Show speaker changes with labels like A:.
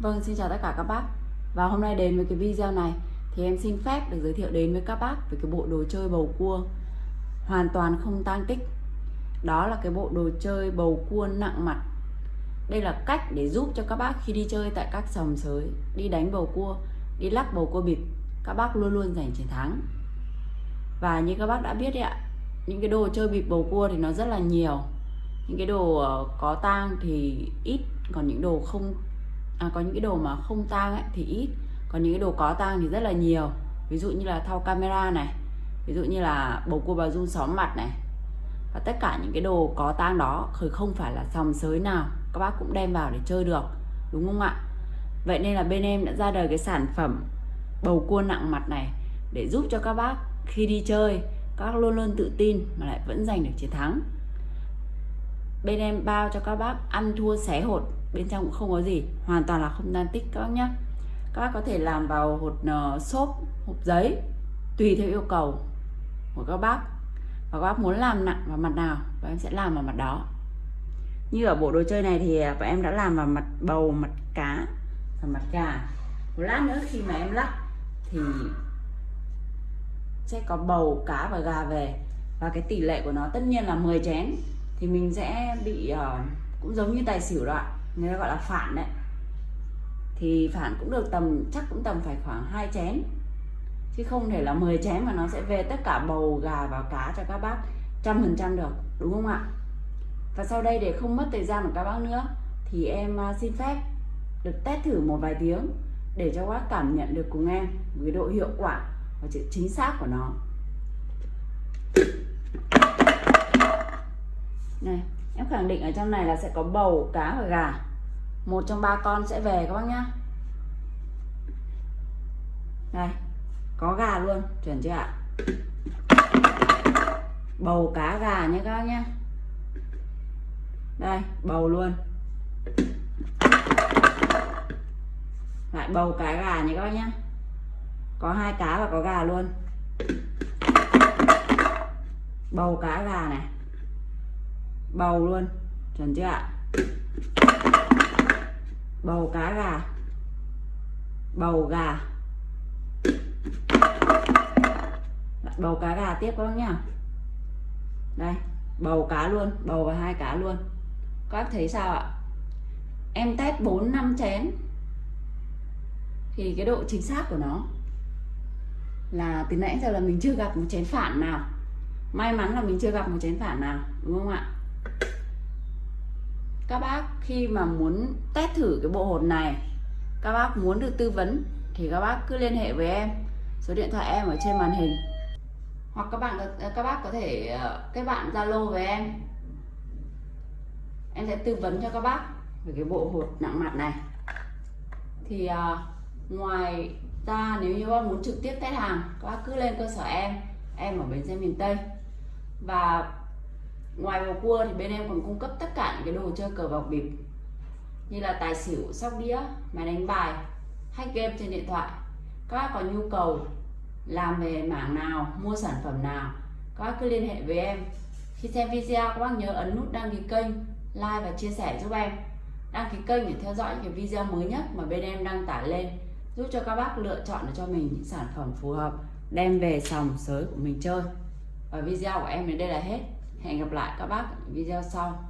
A: Vâng, xin chào tất cả các bác. Và hôm nay đến với cái video này Thì em xin phép được giới thiệu đến với các bác Về cái bộ đồ chơi bầu cua Hoàn toàn không tan tích. Đó là cái bộ đồ chơi bầu cua nặng mặt. Đây là cách để giúp cho các bác khi đi chơi tại các sòng sới Đi đánh bầu cua, đi lắc bầu cua bịp Các bác luôn luôn giành chiến thắng. Và như các bác đã biết đấy ạ Những cái đồ chơi bịp bầu cua thì nó rất là nhiều. Những cái đồ ờ, có tang thì ít còn những đồ không à, có những cái đồ mà không tang ấy thì ít. Còn những cái đồ có tang thì rất là nhiều. Ví dụ như là thau camera này ví dụ như là bầu cua bà run xóm mặt này. Và tất cả những cái đồ có tang đó khởi không phải là sòng sới nào các bác cũng đem vào để chơi được đúng không ạ? Vậy nên là bên em đã ra đời cái sản phẩm bầu cua nặng mặt này để giúp cho các bác khi đi chơi các bác luôn luôn tự tin mà lại vẫn giành được chiến thắng. Bên em bao cho các bác ăn thua xé hột bên trong cũng không có gì hoàn toàn là không tan tích các bác nhé các bác có thể làm vào hột uh, xốp hộp giấy tùy theo yêu cầu của các bác. Và các bác muốn làm nặng vào mặt nào và em sẽ làm vào mặt đó. Như ở bộ đồ chơi này thì à, bọn em đã làm vào mặt bầu mặt cá và mặt gà. Một lát nữa khi mà em lắc thì sẽ có bầu cá và gà về. Và cái tỷ lệ của nó tất nhiên là 10 chén. Thì mình sẽ bị uh, cũng giống như tài xỉu đó ạ người ta gọi là phản đấy, thì phản cũng được tầm, chắc cũng tầm phải khoảng hai chén. Chứ không thể là 10 chén mà nó sẽ về tất cả bầu, gà và cá cho các bác trăm phần trăm được, đúng không ạ? Và sau đây để không mất thời gian của các bác nữa, thì em à, xin phép được test thử một vài tiếng để cho các bác cảm nhận được cùng em với độ hiệu quả và sự chính xác của nó. Này em khẳng định ở trong này là sẽ có bầu, cá và gà. Một trong ba con sẽ về, các bác nhá. Đây, có gà luôn, chuẩn chưa ạ? Bầu, cá, gà nhé các bác nhá. Đây, bầu luôn. Lại bầu, cá, gà nhé các bác nhá. Có hai cá và có gà luôn. Bầu, cá, gà này bầu luôn. Chuẩn chưa ạ? Bầu cá gà. Bầu gà. Dạ, bầu cá gà tiếp các bác nhá. Đây, bầu cá luôn, bầu và hai cá luôn. Các bác thấy sao ạ? Em test 4 năm chén. Thì cái độ chính xác của nó là từ nãy giờ là mình chưa gặp một chén phản nào. May mắn là mình chưa gặp một chén phản nào, đúng không ạ? Các bác khi mà muốn test thử cái bộ hột này các bác muốn được tư vấn thì các bác cứ liên hệ với em. Số điện thoại em ở trên màn hình. Hoặc các bạn các bác có thể ờ, kết bạn zalo với em. Em sẽ tư vấn cho các bác về cái bộ hột nặng mặt này. Thì uh, ngoài ra nếu như các bác muốn trực tiếp test hàng các bác cứ lên cơ sở em em ở bến xe miền tây. Và ngoài bầu cua thì bên em còn cung cấp tất cả những cái đồ chơi cờ bạc bịp, như là tài xỉu, sóc đĩa, máy đánh bài, hack game trên điện thoại. Các bác có nhu cầu làm về mảng nào, mua sản phẩm nào, các bác cứ liên hệ với em. Khi xem video, các bác nhớ ấn nút đăng ký kênh, like và chia sẻ giúp em. Đăng ký kênh để theo dõi những cái video mới nhất mà bên em đăng tải lên, giúp cho các bác lựa chọn được cho mình những sản phẩm phù hợp, đem về sòng sới của mình chơi. Và video của em đến đây là hết hẹn gặp lại các bác video sau.